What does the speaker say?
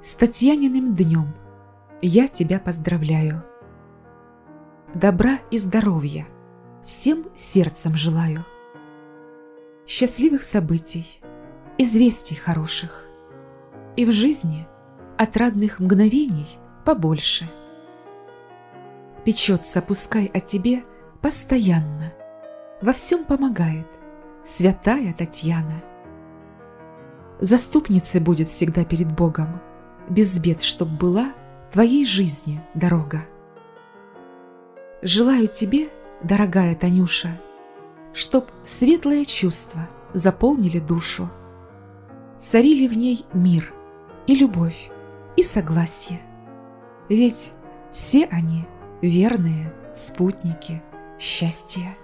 С Татьяниным днем я тебя поздравляю. Добра и здоровья всем сердцем желаю. Счастливых событий, известий хороших. И в жизни отрадных мгновений побольше. Печется пускай о тебе постоянно, Во всем помогает святая Татьяна. Заступницей будет всегда перед Богом, Без бед, чтоб была твоей жизни дорога. Желаю тебе, дорогая Танюша, Чтоб светлые чувства заполнили душу, Царили в ней мир и любовь, и согласие. Ведь все они верные спутники счастья.